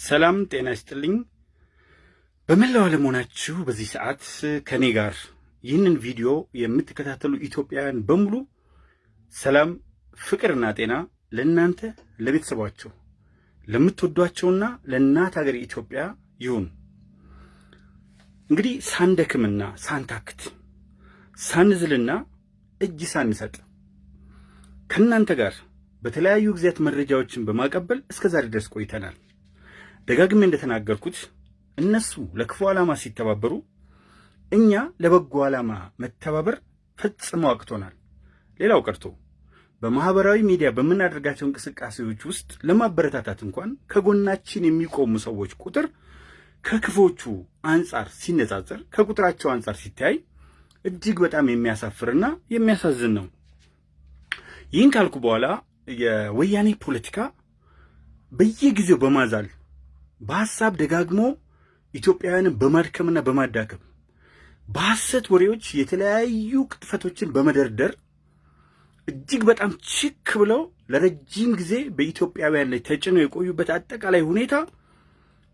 ሰላም ጤና ይስጥልኝ። በመላው ዓለም ሆናችሁ በዚህ ሰዓት ከእኔ ጋር ይህንን ቪዲዮ የምትከታተሉ ኢትዮጵያውያን በሙሉ ሰላም፣ ፍቅርና ጤና ለእናንተ ለቤተሰባቸው፣ ለምትወዷቸውና ለእናት ሀገር ኢትዮጵያ ይሁን። እንግዲህ ሳንደክምና ሳንታክት ሳንዝልና እጅ ሳንሰጥ ከእናንተ ጋር በተለያዩ ጊዜያት መረጃዎችን በማቀበል እስከ ዛሬ ድረስ ቆይተናል። ደጋግሜ እንደተናገርኩት እነሱ ለክፉ ዓላማ ሲተባበሩ፣ እኛ ለበጎ ዓላማ መተባበር ፈጽሞ አቅቶናል። ሌላው ቀርቶ በማህበራዊ ሚዲያ በምናደርጋቸው እንቅስቃሴዎች ውስጥ ለማበረታታት እንኳን ከጎናችን የሚቆሙ ሰዎች ቁጥር ከክፎቹ አንጻር ሲነጻጸር ከቁጥራቸው አንጻር ሲታይ እጅግ በጣም የሚያሳፍርና የሚያሳዝን ነው። ይህን ካልኩ በኋላ የወያኔ ፖለቲካ በየጊዜው በማዛል በሐሳብ ደጋግሞ ኢትዮጵያውያንን በማድከምና በማዳከም በሐሰት ወሬዎች የተለያዩ ቅጥፈቶችን በመደርደር እጅግ በጣም ችክ ብለው ለረጅም ጊዜ በኢትዮጵያውያን ላይ ተጭነው የቆዩበት አጠቃላይ ሁኔታ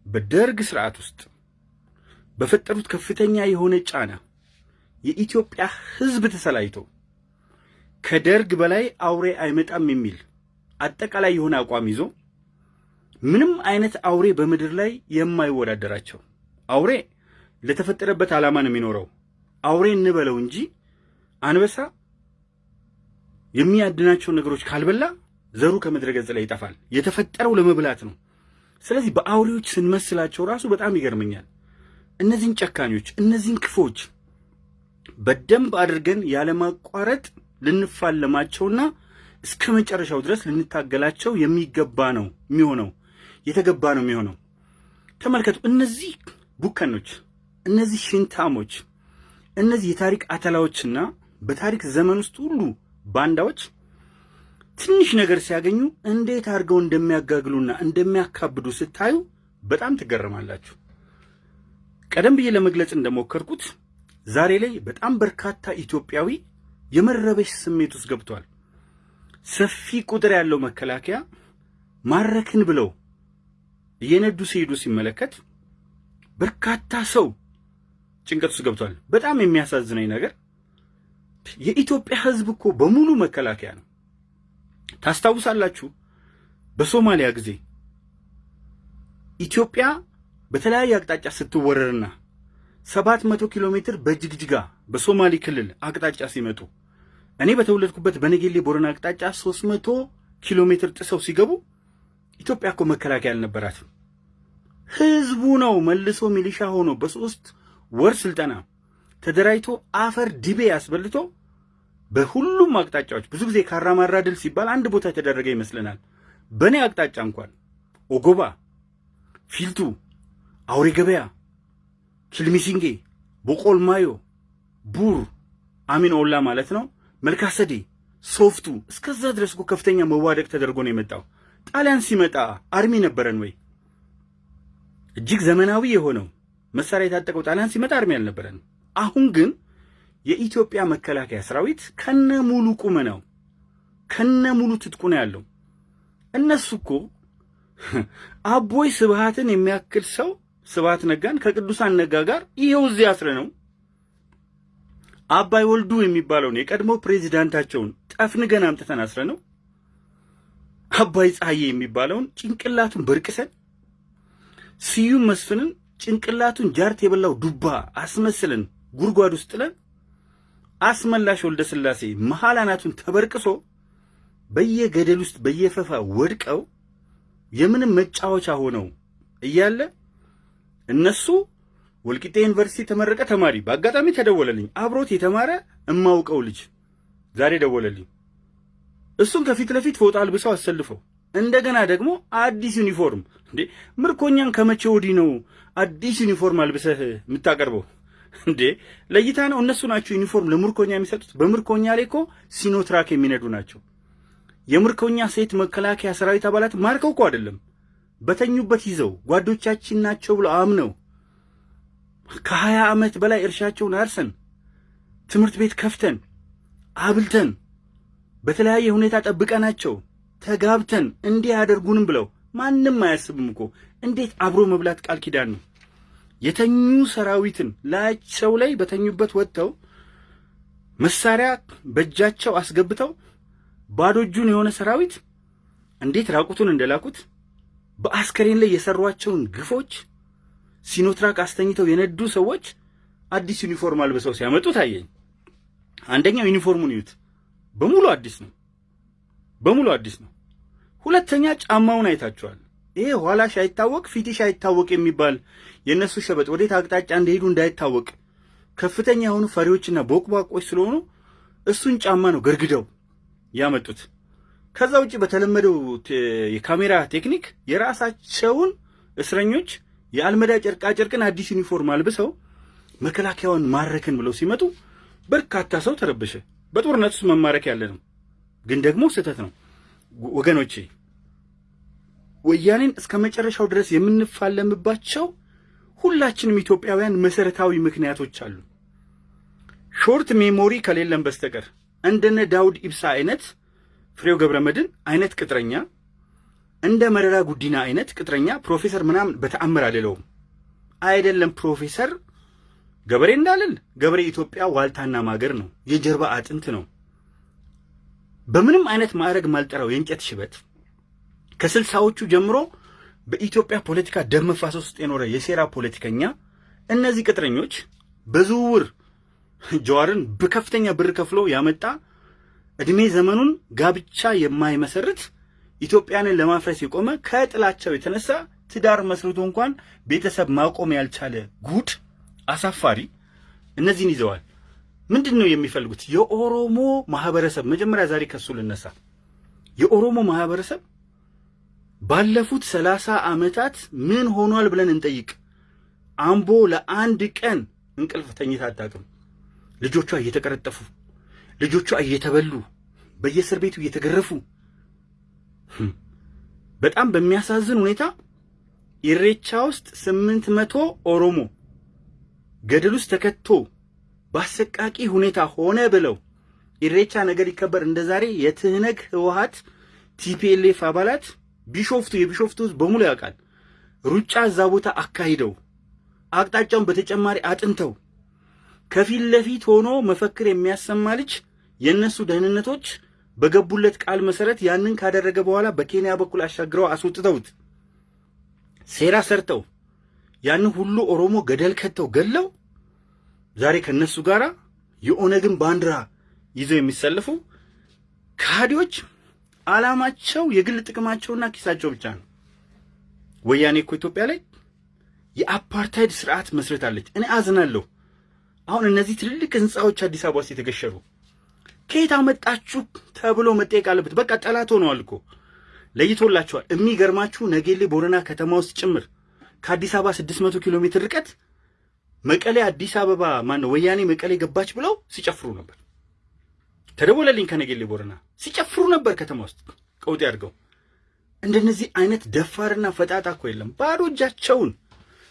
በደርግ ስርዓት ውስጥ በፈጠሩት ከፍተኛ የሆነ ጫና የኢትዮጵያ ሕዝብ ተሰላይቶ ከደርግ በላይ አውሬ አይመጣም የሚል አጠቃላይ የሆነ አቋም ይዞ ምንም አይነት አውሬ በምድር ላይ የማይወዳደራቸው አውሬ ለተፈጠረበት ዓላማ ነው የሚኖረው። አውሬ እንበለው እንጂ አንበሳ የሚያድናቸው ነገሮች ካልበላ ዘሩ ከምድረ ገጽ ላይ ይጠፋል። የተፈጠረው ለመብላት ነው። ስለዚህ በአውሬዎች ስንመስላቸው ራሱ በጣም ይገርመኛል። እነዚህን ጨካኞች፣ እነዚህን ክፎች በደንብ አድርገን ያለማቋረጥ ልንፋለማቸውና እስከ መጨረሻው ድረስ ልንታገላቸው የሚገባ ነው የሚሆነው የተገባ ነው የሚሆነው። ተመልከቱ፣ እነዚህ ቡከኖች፣ እነዚህ ሽንታሞች፣ እነዚህ የታሪክ አተላዎችና በታሪክ ዘመን ውስጥ ሁሉ ባንዳዎች ትንሽ ነገር ሲያገኙ እንዴት አድርገው እንደሚያጋግሉና እንደሚያካብዱ ስታዩ በጣም ትገረማላችሁ። ቀደም ብዬ ለመግለጽ እንደሞከርኩት ዛሬ ላይ በጣም በርካታ ኢትዮጵያዊ የመረበሽ ስሜት ውስጥ ገብቷል። ሰፊ ቁጥር ያለው መከላከያ ማረክን ብለው እየነዱ ሲሄዱ ሲመለከት በርካታ ሰው ጭንቀት ውስጥ ገብቷል። በጣም የሚያሳዝነኝ ነገር የኢትዮጵያ ሕዝብ እኮ በሙሉ መከላከያ ነው። ታስታውሳላችሁ፣ በሶማሊያ ጊዜ ኢትዮጵያ በተለያየ አቅጣጫ ስትወረርና ሰባት መቶ ኪሎ ሜትር በጅግጅጋ በሶማሌ ክልል አቅጣጫ ሲመጡ እኔ በተወለድኩበት በነጌሌ ቦረና አቅጣጫ ሶስት መቶ ኪሎ ሜትር ጥሰው ሲገቡ ኢትዮጵያ እኮ መከላከያ አልነበራትም። ህዝቡ ነው መልሶ ሚሊሻ ሆኖ በሶስት ወር ስልጠና ተደራጅቶ አፈር ድቤ ያስበልቶ በሁሉም አቅጣጫዎች ብዙ ጊዜ ካራማራ ድል ሲባል አንድ ቦታ የተደረገ ይመስለናል። በእኔ አቅጣጫ እንኳን ኦጎባ፣ ፊልቱ፣ አውሬ ገበያ፣ ኪልሚሲንጌ፣ ቦቆልማዮ፣ ቡር አሚን ኦላ ማለት ነው መልካሰዴ ሶፍቱ እስከዛ ድረስ እኮ ከፍተኛ መዋደቅ ተደርጎ ነው የመጣው። ጣሊያን ሲመጣ army ነበረን ወይ? እጅግ ዘመናዊ የሆነው መሳሪያ የታጠቀው ጣሊያን ሲመጣ አርሚ አልነበረን። አሁን ግን የኢትዮጵያ መከላከያ ሰራዊት ከነ ሙሉ ቁመናው ከነ ሙሉ ትጥቁ ነው ያለው። እነሱ እኮ አቦይ ስብሃትን የሚያክል ሰው ስብሃት ነጋን ከቅዱሳን ነጋ ጋር ይኸው እዚህ አስረ ነው አባይ ወልዱ የሚባለውን የቀድሞ ፕሬዚዳንታቸውን ጠፍንገን አምጥተን አስረ ነው። አባይ ፀሐዬ የሚባለውን ጭንቅላቱን በርቅሰን ስዩም መስፍንን ጭንቅላቱን ጃርት የበላው ዱባ አስመስለን ጉድጓድ ውስጥ ጥለን አስመላሽ ወልደ ስላሴ መሐል አናቱን ተበርቅሶ በየገደል ውስጥ በየፈፋ ወድቀው የምንም መጫወቻ ሆነው እያለ እነሱ ወልቂጤ ዩኒቨርሲቲ የተመረቀ ተማሪ በአጋጣሚ ተደወለልኝ። አብሮት የተማረ እማውቀው ልጅ ዛሬ ደወለልኝ። እሱን ከፊት ለፊት ፎጣ አልብሰው አሰልፈው እንደገና ደግሞ አዲስ ዩኒፎርም። እንዴ ምርኮኛን ከመቼ ወዲህ ነው አዲስ ዩኒፎርም አልብሰህ የምታቀርበው? እንዴ ለይታ ነው። እነሱ ናቸው ዩኒፎርም ለምርኮኛ የሚሰጡት። በምርኮኛ ላይ እኮ ሲኖትራክ የሚነዱ ናቸው። የምርኮኛ ሴት መከላከያ ሰራዊት አባላት ማርከው እኮ አይደለም በተኙበት ይዘው ጓዶቻችን ናቸው ብለው አምነው ከሀያ ዓመት በላይ እርሻቸውን አርሰን ትምህርት ቤት ከፍተን አብልተን በተለያየ ሁኔታ ጠብቀናቸው ተጋብተን እንዲህ ያደርጉንም ብለው ማንም አያስብም እኮ። እንዴት አብሮ መብላት ቃል ኪዳን ነው። የተኙ ሰራዊትን ላያቸው ላይ በተኙበት ወጥተው መሳሪያ በእጃቸው አስገብተው ባዶ እጁን የሆነ ሰራዊት እንዴት ራቁቱን እንደላኩት በአስከሬን ላይ የሰሯቸውን ግፎች ሲኖትራክ አስተኝተው የነዱ ሰዎች አዲስ ዩኒፎርም አልብሰው ሲያመጡ ታየኝ። አንደኛው ዩኒፎርሙን ይዩት፣ በሙሉ አዲስ ነው። በሙሉ አዲስ ነው። ሁለተኛ ጫማውን አይታችኋል። ይሄ ኋላሽ አይታወቅ ፊትሽ አይታወቅ የሚባል የእነሱ ሸበጥ ወዴት አቅጣጫ እንደሄዱ እንዳይታወቅ ከፍተኛ የሆኑ ፈሪዎችና ቦቅቧቆች ስለሆኑ እሱን ጫማ ነው ገርግደው ያመጡት። ከዛ ውጭ በተለመደው የካሜራ ቴክኒክ የራሳቸውን እስረኞች የአልመዳ ጨርቃ ጨርቅን አዲስ ዩኒፎርም አልብሰው መከላከያውን ማረክን ብለው ሲመጡ በርካታ ሰው ተረበሸ። በጦርነት ውስጥ መማረክ ያለ ነው፣ ግን ደግሞ ስህተት ነው ወገኖቼ። ወያኔን እስከ መጨረሻው ድረስ የምንፋለምባቸው ሁላችንም ኢትዮጵያውያን መሰረታዊ ምክንያቶች አሉ። short memory ከሌለን በስተቀር እንደነ ዳውድ ኢብሳ አይነት ፍሬው ገብረ መድን አይነት ቅጥረኛ እንደ መረራ ጉዲና አይነት ቅጥረኛ ፕሮፌሰር ምናምን በተአምር አልለውም። አይደለም ፕሮፌሰር ገበሬ እንዳልል ገበሬ ኢትዮጵያ ዋልታና ማገር ነው፣ የጀርባ አጥንት ነው። በምንም አይነት ማዕረግ ማልጠራው የእንጨት ሽበት ከስልሳዎቹ ጀምሮ በኢትዮጵያ ፖለቲካ ደም መፋሰስ ውስጥ የኖረ የሴራ ፖለቲከኛ እነዚህ ቅጥረኞች በዝውውር ጀዋርን በከፍተኛ ብር ከፍሎ ያመጣ እድሜ ዘመኑን ጋብቻ የማይመሰርት ኢትዮጵያንን ለማፍረስ የቆመ ከጥላቸው የተነሳ ትዳር መስርቶ እንኳን ቤተሰብ ማቆም ያልቻለ ጉድ አሳፋሪ እነዚህን ይዘዋል። ምንድን ነው የሚፈልጉት? የኦሮሞ ማህበረሰብ መጀመሪያ ዛሬ ከሱ ልነሳ። የኦሮሞ ማህበረሰብ ባለፉት ሰላሳ ዓመታት ምን ሆኗል ብለን እንጠይቅ። አምቦ ለአንድ ቀን እንቅልፍ ተኝታ አታውቅም። ልጆቿ እየተቀረጠፉ፣ ልጆቿ እየተበሉ፣ በየእስር ቤቱ እየተገረፉ በጣም በሚያሳዝን ሁኔታ ኢሬቻ ውስጥ ስምንት መቶ ኦሮሞ ገደል ውስጥ ተከቶ በአሰቃቂ ሁኔታ ሆነ ብለው ኢሬቻ ነገር ይከበር እንደ ዛሬ የትህነግ ህወሀት TPLF አባላት ቢሾፍቱ የቢሾፍቱ ህዝብ በሙሉ ያውቃል። ሩጫ እዛ ቦታ አካሂደው አቅጣጫውን በተጨማሪ አጥንተው ከፊት ለፊት ሆኖ መፈክር የሚያሰማ ልጅ የእነሱ ደህንነቶች በገቡለት ቃል መሰረት ያንን ካደረገ በኋላ በኬንያ በኩል አሻግረው አስወጥተውት ሴራ ሰርተው ያንን ሁሉ ኦሮሞ ገደል ከተው ገለው ዛሬ ከነሱ ጋራ የኦነግን ባንዲራ ይዘው የሚሰለፉ ከሃዲዎች ዓላማቸው የግል ጥቅማቸውና ኪሳቸው ብቻ ነው። ወያኔ እኮ ኢትዮጵያ ላይ የአፓርታይድ ስርዓት መስርታለች። እኔ አዝናለሁ። አሁን እነዚህ ትልልቅ ህንፃዎች አዲስ አበባ ውስጥ የተገሸሩ ከየት አመጣችሁ ተብሎ መጠየቅ አለበት። በቃ ጠላት ሆነዋል እኮ ለይቶላቸዋል። የሚገርማችሁ ነጌሌ ቦረና ከተማ ውስጥ ጭምር ከአዲስ አበባ 600 ኪሎ ሜትር ርቀት መቀሌ አዲስ አበባ ማነው ወያኔ መቀሌ ገባች ብለው ሲጨፍሩ ነበር። ተደወለልኝ ከነጌሌ ቦረና ሲጨፍሩ ነበር ከተማ ውስጥ ቀውጤ አድርገው። እንደነዚህ አይነት ደፋርና ፈጣጣ እኮ የለም። ባዶ እጃቸውን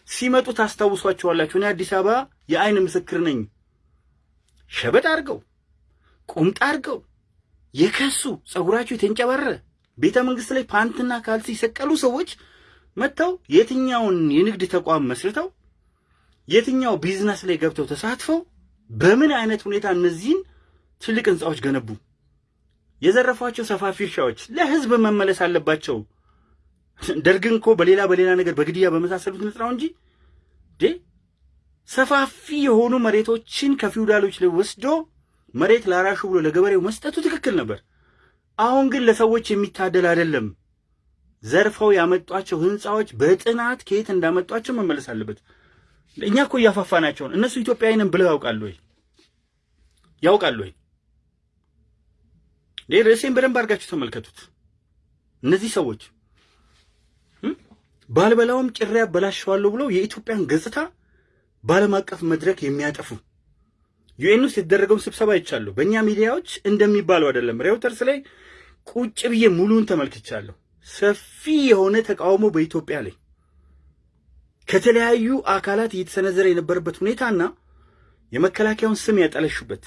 ሲመጡ ታስታውሷቸዋላችሁ። እኔ አዲስ አበባ የአይን ምስክር ነኝ። ሸበጥ አድርገው ቁምጣ አድርገው የከሱ ጸጉራቸው የተንጨበረረ ቤተ መንግስት ላይ ፓንትና ካልሲ የሰቀሉ ሰዎች መጥተው የትኛውን የንግድ ተቋም መስርተው የትኛው ቢዝነስ ላይ ገብተው ተሳትፈው በምን አይነት ሁኔታ እነዚህን ትልቅ ህንፃዎች ገነቡ? የዘረፏቸው ሰፋፊ እርሻዎች ለህዝብ መመለስ አለባቸው። ደርግን እኮ በሌላ በሌላ ነገር በግድያ በመሳሰሉት ንጥራው እንጂ ሰፋፊ የሆኑ መሬቶችን ከፊውዳሎች ላይ ወስዶ መሬት ላራሹ ብሎ ለገበሬው መስጠቱ ትክክል ነበር። አሁን ግን ለሰዎች የሚታደል አይደለም። ዘርፈው ያመጧቸው ህንፃዎች በጥናት ከየት እንዳመጧቸው መመለስ አለበት። እኛ እኮ እያፋፋናቸውን እነሱ ኢትዮጵያዊ ብለው ያውቃሉ ወይ? ያውቃሉ ወይ? ርዕሴን በደንብ አድርጋችሁ ተመልከቱት። እነዚህ ሰዎች ባልበላውም ጭሬ ያበላሸዋለሁ ብለው የኢትዮጵያን ገጽታ በዓለም አቀፍ መድረክ የሚያጠፉ UN ውስጥ የተደረገውን ስብሰባ አይቻለሁ። በእኛ ሚዲያዎች እንደሚባለው አይደለም። ሬውተርስ ላይ ቁጭ ብዬ ሙሉን ተመልክቻለሁ። ሰፊ የሆነ ተቃውሞ በኢትዮጵያ ላይ ከተለያዩ አካላት እየተሰነዘረ የነበረበት ሁኔታና የመከላከያውን ስም ያጠለሹበት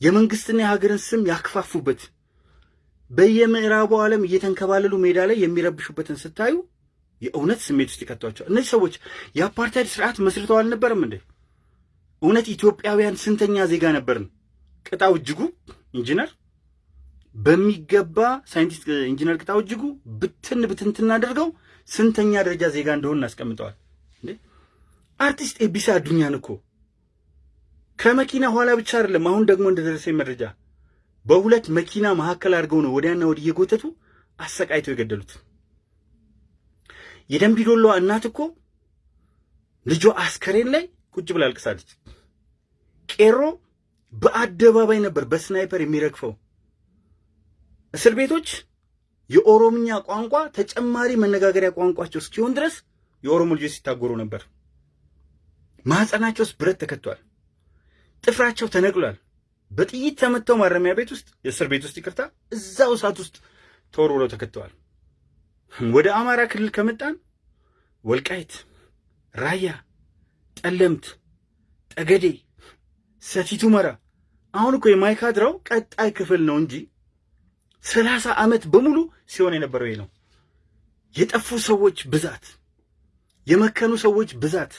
የመንግስትና የሀገርን ስም ያክፋፉበት በየምዕራቡ ዓለም እየተንከባለሉ ሜዳ ላይ የሚረብሹበትን ስታዩ የእውነት ስሜት ውስጥ ይከቷቸዋል። እነዚህ ሰዎች የአፓርታይድ ስርዓት መስርተው አልነበረም እንዴ? እውነት ኢትዮጵያውያን ስንተኛ ዜጋ ነበርን? ቅጣው እጅጉ ኢንጂነር በሚገባ ሳይንቲስት ኢንጂነር ቅጣው እጅጉ ብትን ብትንትን አድርገው ስንተኛ ደረጃ ዜጋ እንደሆን እናስቀምጠዋል። አርቲስት ኤቢሳ አዱኛን እኮ ከመኪና ኋላ ብቻ አይደለም። አሁን ደግሞ እንደደረሰኝ መረጃ በሁለት መኪና መካከል አድርገው ነው ወዲያና ወዲህ እየጎተቱ አሰቃይተው የገደሉት። የደንቢዶሎ እናት እኮ ልጇ አስከሬን ላይ ቁጭ ብላ አልቅሳለች። ቄሮ በአደባባይ ነበር በስናይፐር የሚረግፈው። እስር ቤቶች የኦሮምኛ ቋንቋ ተጨማሪ መነጋገሪያ ቋንቋቸው እስኪሆን ድረስ የኦሮሞ ልጆች ሲታጎሩ ነበር። ማህፀናቸው ውስጥ ብረት ተከቷል። ጥፍራቸው ተነቅሏል። በጥይት ተመተው ማረሚያ ቤት ውስጥ የእስር ቤት ውስጥ ይቅርታ፣ እዛው እሳት ውስጥ ተወርውረው ተከተዋል። ወደ አማራ ክልል ከመጣን ወልቃይት፣ ራያ፣ ጠለምት፣ ጠገዴ፣ ሰቲት ሁመራ አሁን እኮ የማይካድራው ቀጣይ ክፍል ነው እንጂ ሰላሳ ዓመት በሙሉ ሲሆን የነበረው ይሄ ነው። የጠፉ ሰዎች ብዛት፣ የመከኑ ሰዎች ብዛት፣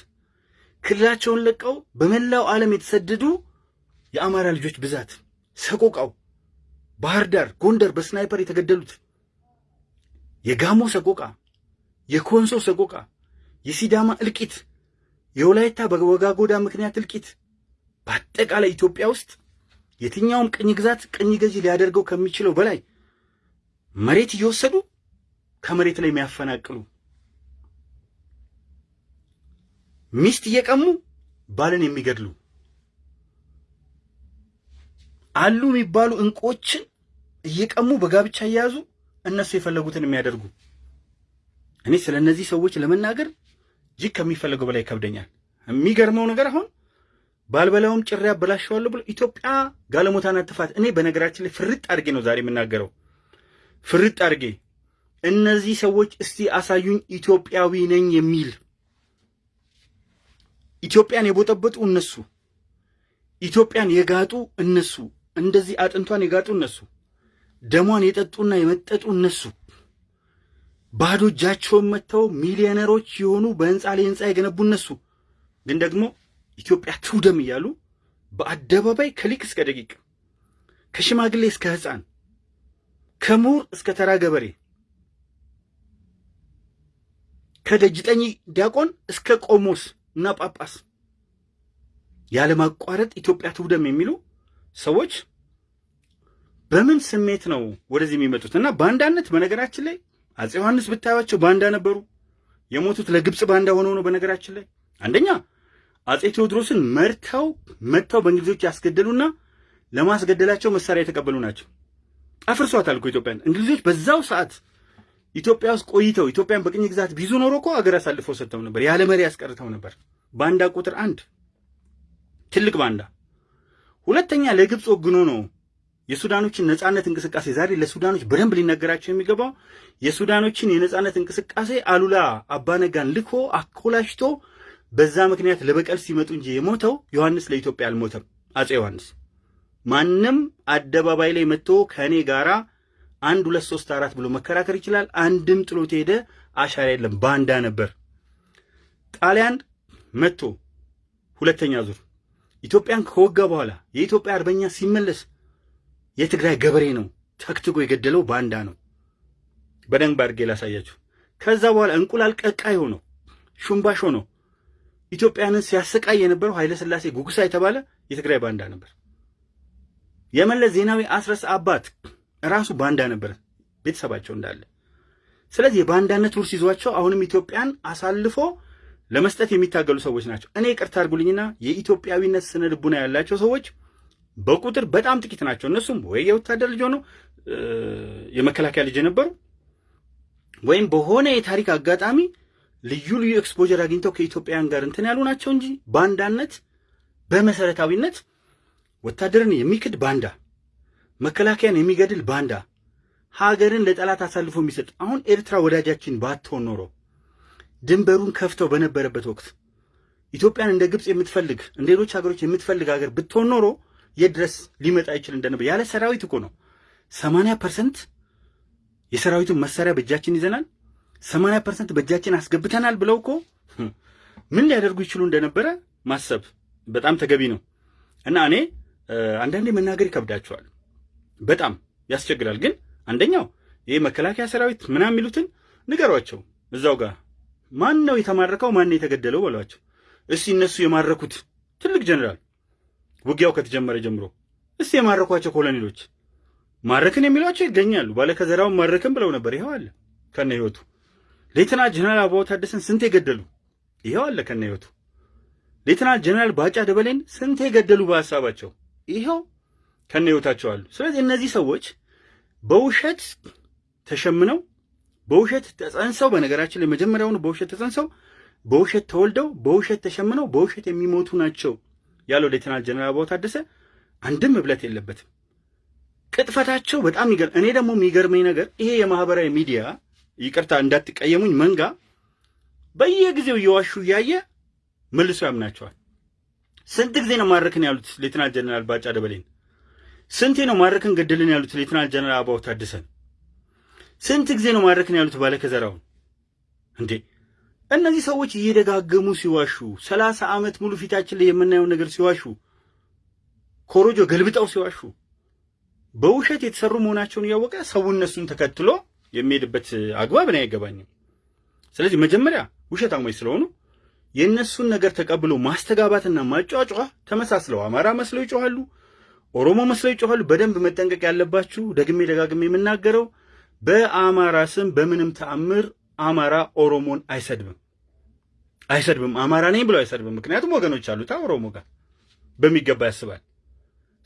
ክልላቸውን ለቀው በመላው ዓለም የተሰደዱ የአማራ ልጆች ብዛት፣ ሰቆቃው፣ ባህር ዳር፣ ጎንደር በስናይፐር የተገደሉት፣ የጋሞ ሰቆቃ፣ የኮንሶ ሰቆቃ፣ የሲዳማ እልቂት፣ የወላይታ በወጋጎዳ ምክንያት እልቂት፣ በአጠቃላይ ኢትዮጵያ ውስጥ የትኛውም ቅኝ ግዛት ቅኝ ገዢ ሊያደርገው ከሚችለው በላይ መሬት እየወሰዱ ከመሬት ላይ የሚያፈናቅሉ ሚስት እየቀሙ ባልን የሚገድሉ አሉ የሚባሉ እንቁዎችን እየቀሙ በጋብቻ እየያዙ እነሱ የፈለጉትን የሚያደርጉ እኔ ስለ እነዚህ ሰዎች ለመናገር እጅግ ከሚፈለገው በላይ ይከብደኛል። የሚገርመው ነገር አሁን ባልበላውም ጭሬ አበላሸዋለሁ ብሎ ኢትዮጵያ ጋለሞታን አትፋት። እኔ በነገራችን ላይ ፍርጥ አድርጌ ነው ዛሬ የምናገረው፣ ፍርጥ አድርጌ እነዚህ ሰዎች እስቲ አሳዩኝ ኢትዮጵያዊ ነኝ የሚል። ኢትዮጵያን የቦጠበጡ እነሱ፣ ኢትዮጵያን የጋጡ እነሱ፣ እንደዚህ አጥንቷን የጋጡ እነሱ፣ ደሟን የጠጡና የመጠጡ እነሱ፣ ባዶ እጃቸውን መጥተው ሚሊዮነሮች የሆኑ በህንፃ ላይ ህንፃ የገነቡ እነሱ። ግን ደግሞ ኢትዮጵያ ትውደም እያሉ በአደባባይ ከሊቅ እስከ ደቂቅ ከሽማግሌ እስከ ህፃን ከምሁር እስከ ተራ ገበሬ ከደጅጠኝ ዲያቆን እስከ ቆሞስ እና ጳጳስ ያለማቋረጥ ኢትዮጵያ ትውደም የሚሉ ሰዎች በምን ስሜት ነው ወደዚህ የሚመጡት? እና ባንዳነት በነገራችን ላይ አፄ ዮሐንስ ብታዩቸው ባንዳ ነበሩ። የሞቱት ለግብፅ ባንዳ ሆነው ነው። በነገራችን ላይ አንደኛ አፄ ቴዎድሮስን መርተው መጥተው በእንግሊዞች ያስገደሉና ለማስገደላቸው መሳሪያ የተቀበሉ ናቸው። አፍርሷታል እኮ ኢትዮጵያን። እንግሊዞች በዛው ሰዓት ኢትዮጵያ ውስጥ ቆይተው ኢትዮጵያን በቅኝ ግዛት ቢይዙ ኖሮ እኮ አገር አሳልፈው ሰጥተው ነበር፣ ያለ መሪ ያስቀርተው ነበር። ባንዳ ቁጥር አንድ ትልቅ ባንዳ። ሁለተኛ ለግብፅ ወግኖ ነው የሱዳኖችን ነጻነት እንቅስቃሴ ዛሬ ለሱዳኖች በደንብ ሊነገራቸው የሚገባው የሱዳኖችን የነጻነት እንቅስቃሴ አሉላ አባነጋን ልኮ አኮላሽቶ በዛ ምክንያት ለበቀል ሲመጡ እንጂ የሞተው ዮሐንስ ለኢትዮጵያ አልሞተም። አፄ ዮሐንስ ማንም አደባባይ ላይ መጥቶ ከእኔ ጋራ አንድ ሁለት ሶስት አራት ብሎ መከራከር ይችላል። አንድም ጥሎት ሄደ አሻራ የለም። ባንዳ ነበር። ጣሊያን መጥቶ ሁለተኛ ዙር ኢትዮጵያን ከወጋ በኋላ የኢትዮጵያ አርበኛ ሲመለስ የትግራይ ገበሬ ነው ተክትጎ የገደለው ባንዳ ነው። በደንብ አድርጌ ላሳያችሁ። ከዛ በኋላ እንቁላል ቀቃይ ሆኖ ሹምባሽ ሆኖ ኢትዮጵያንን ሲያሰቃይ የነበረው ኃይለ ሥላሴ ጉግሳ የተባለ የትግራይ ባንዳ ነበር። የመለስ ዜናዊ አስረስ አባት ራሱ ባንዳ ነበር፣ ቤተሰባቸው እንዳለ። ስለዚህ የባንዳነት ውርስ ይዟቸው አሁንም ኢትዮጵያን አሳልፎ ለመስጠት የሚታገሉ ሰዎች ናቸው። እኔ ይቅርታ አድርጉልኝና የኢትዮጵያዊነት ስነ ልቡና ያላቸው ሰዎች በቁጥር በጣም ጥቂት ናቸው። እነሱም ወይ የወታደር ልጅ ሆነው የመከላከያ ልጅ የነበሩ ወይም በሆነ የታሪክ አጋጣሚ ልዩ ልዩ exposure አግኝተው ከኢትዮጵያውያን ጋር እንትን ያሉ ናቸው እንጂ ባንዳነት በመሰረታዊነት ወታደርን የሚክድ ባንዳ፣ መከላከያን የሚገድል ባንዳ፣ ሀገርን ለጠላት አሳልፎ የሚሰጥ አሁን ኤርትራ ወዳጃችን ባትሆን ኖሮ ድንበሩን ከፍተው በነበረበት ወቅት ኢትዮጵያን እንደ ግብፅ የምትፈልግ እንደ ሌሎች ሀገሮች የምትፈልግ ሀገር ብትሆን ኖሮ የት ድረስ ሊመጣ ይችል እንደነበር። ያለ ሰራዊት እኮ ነው። ሰማንያ percent የሰራዊቱን መሳሪያ በእጃችን ይዘናል፣ ሰማንያ percent በእጃችን አስገብተናል ብለው እኮ ምን ሊያደርጉ ይችሉ እንደነበረ ማሰብ በጣም ተገቢ ነው። እና እኔ አንዳንዴ መናገር ይከብዳቸዋል፣ በጣም ያስቸግራል። ግን አንደኛው ይህ መከላከያ ሰራዊት ምናምን የሚሉትን ንገሯቸው። እዛው ጋር ማን ነው የተማረከው ማን ነው የተገደለው በሏቸው። እስቲ እነሱ የማረኩት ትልቅ ጀኔራል ውጊያው ከተጀመረ ጀምሮ እስቲ የማረኳቸው ኮሎኔሎች ማረክን የሚሏቸው ይገኛሉ። ባለከዘራውን ማረክን ብለው ነበር። ይኸው አለ ከነ ህይወቱ። ሌተና ጀነራል አበባው ታደሰን ስንት የገደሉ ይኸው አለ ከነ ህይወቱ። ሌተና ጀነራል ባጫ ደበሌን ስንት የገደሉ በሀሳባቸው ይኸው ከነ ህይወታቸው አሉ። ስለዚህ እነዚህ ሰዎች በውሸት ተሸምነው በውሸት ተጸንሰው፣ በነገራችን ላይ መጀመሪያውኑ በውሸት ተጸንሰው በውሸት ተወልደው በውሸት ተሸምነው በውሸት የሚሞቱ ናቸው ያለው ሌተናል ጀነራል አበባው ታደሰ አንድም እብለት የለበትም። ቅጥፈታቸው በጣም ይገርም። እኔ ደግሞ የሚገርመኝ ነገር ይሄ የማህበራዊ ሚዲያ ይቅርታ እንዳትቀየሙኝ መንጋ በየጊዜው እየዋሹ እያየ መልሶ ያምናቸዋል። ስንት ጊዜ ነው ማረክን ያሉት ሌትናል ጀነራል ባጫ ደበሌን? ስንቴ ነው ማረክን ገደልን ያሉት ሌትናል ጀነራል አበባው ታደሰን? ስንት ጊዜ ነው ማረክን ያሉት ባለከዘራውን? እንዴ እነዚህ ሰዎች እየደጋገሙ ሲዋሹ፣ ሰላሳ ዓመት ሙሉ ፊታችን ላይ የምናየውን ነገር ሲዋሹ፣ ኮሮጆ ገልብጠው ሲዋሹ በውሸት የተሰሩ መሆናቸውን እያወቀ ሰው እነሱን ተከትሎ የሚሄድበት አግባብ እኔ አይገባኝም። ስለዚህ መጀመሪያ ውሸታሞች ስለሆኑ የእነሱን ነገር ተቀብሎ ማስተጋባትና ማጫጫ ተመሳስለው አማራ መስለው ይጮኋሉ፣ ኦሮሞ መስለው ይጮኋሉ። በደንብ መጠንቀቅ ያለባችሁ ደግሜ ደጋግሜ የምናገረው በአማራ ስም በምንም ተአምር አማራ ኦሮሞን አይሰድብም አይሰድብም። አማራ ነኝ ብሎ አይሰድብም። ምክንያቱም ወገኖች አሉታ ኦሮሞ ጋር በሚገባ ያስባል።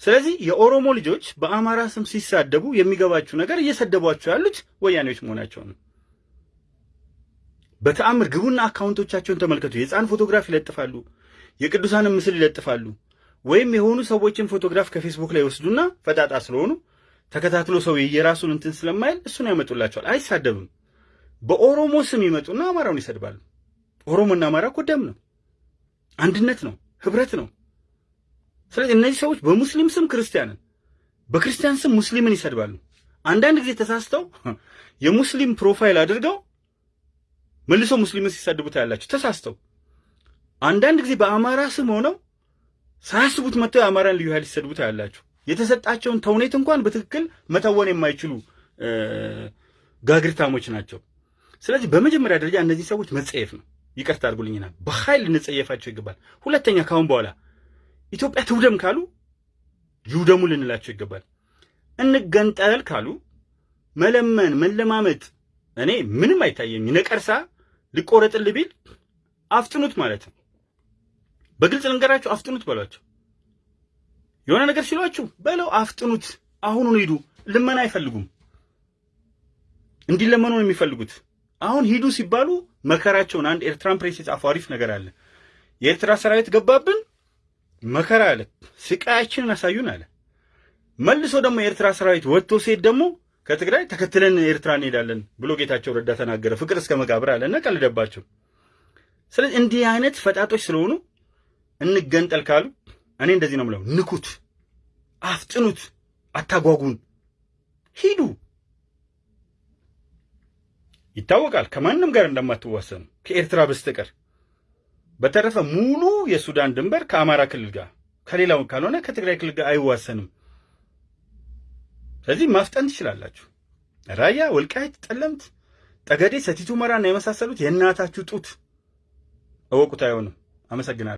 ስለዚህ የኦሮሞ ልጆች በአማራ ስም ሲሳደቡ የሚገባችሁ ነገር እየሰደቧቸው ያሉት ወያኔዎች መሆናቸው ነው። በተአምር ግቡና አካውንቶቻቸውን ተመልከቱ። የህፃን ፎቶግራፍ ይለጥፋሉ፣ የቅዱሳንን ምስል ይለጥፋሉ። ወይም የሆኑ ሰዎችን ፎቶግራፍ ከፌስቡክ ላይ ይወስዱና ፈጣጣ ስለሆኑ ተከታትሎ ሰው የራሱን እንትን ስለማይል እሱን ያመጡላቸዋል። አይሳደብም። በኦሮሞ ስም ይመጡና አማራውን ይሰድባሉ። ኦሮሞና አማራ እኮ ደም ነው፣ አንድነት ነው፣ ህብረት ነው። ስለዚህ እነዚህ ሰዎች በሙስሊም ስም ክርስቲያንን፣ በክርስቲያን ስም ሙስሊምን ይሰድባሉ። አንዳንድ ጊዜ ተሳስተው የሙስሊም profile አድርገው መልሶ ሙስሊምን ሲሰድቡ ታያላችሁ። ተሳስተው አንዳንድ ጊዜ በአማራ ስም ሆነው ሳያስቡት መጥተው የአማራን ልዩ ኃይል ሲሰድቡ ታያላችሁ። የተሰጣቸውን ተውኔት እንኳን በትክክል መተወን የማይችሉ ጋግርታሞች ናቸው። ስለዚህ በመጀመሪያ ደረጃ እነዚህ ሰዎች መጸየፍ ነው። ይቅርታ አድርጉልኝና በኃይል እንጸየፋቸው ይገባል። ሁለተኛ ካሁን በኋላ ኢትዮጵያ ትውደም ካሉ ይውደሙ ልንላቸው ይገባል። እንገንጠል ካሉ መለመን መለማመጥ እኔ ምንም አይታየኝ። ነቀርሳ ሊቆረጥል ቢል አፍጥኑት ማለት ነው። በግልጽ ልንገራችሁ፣ አፍጥኑት በሏቸው። የሆነ ነገር ሲሏችሁ በለው አፍጥኑት፣ አሁኑን ሂዱ። ልመና አይፈልጉም፣ እንዲለመኑ ነው የሚፈልጉት። አሁን ሂዱ ሲባሉ መከራቸውን አንድ ኤርትራን ፕሬስ የጻፈው አሪፍ ነገር አለ። የኤርትራ ሰራዊት ገባብን መከራ አለ፣ ስቃያችንን አሳዩን አለ። መልሶ ደግሞ የኤርትራ ሰራዊት ወጥቶ ሲሄድ ደግሞ ከትግራይ ተከትለን ኤርትራ እንሄዳለን ብሎ ጌታቸው ረዳ ተናገረ። ፍቅር እስከ መቃብር አለ እና ቀልደባቸው። ስለዚህ እንዲህ አይነት ፈጣጦች ስለሆኑ እንገንጠል ካሉ እኔ እንደዚህ ነው የምለው፣ ንኩት፣ አፍጥኑት፣ አታጓጉን፣ ሂዱ። ይታወቃል ከማንም ጋር እንደማትዋሰኑ ከኤርትራ በስተቀር በተረፈ ሙሉ የሱዳን ድንበር ከአማራ ክልል ጋር ከሌላው ካልሆነ ከትግራይ ክልል ጋር አይዋሰንም። ስለዚህ ማፍጠን ትችላላችሁ። ራያ፣ ወልቃይት፣ ጠለምት፣ ጠገዴ፣ ሰቲት ሁመራና የመሳሰሉት የእናታችሁ ጡት እወቁት። አይሆንም። አመሰግናለሁ።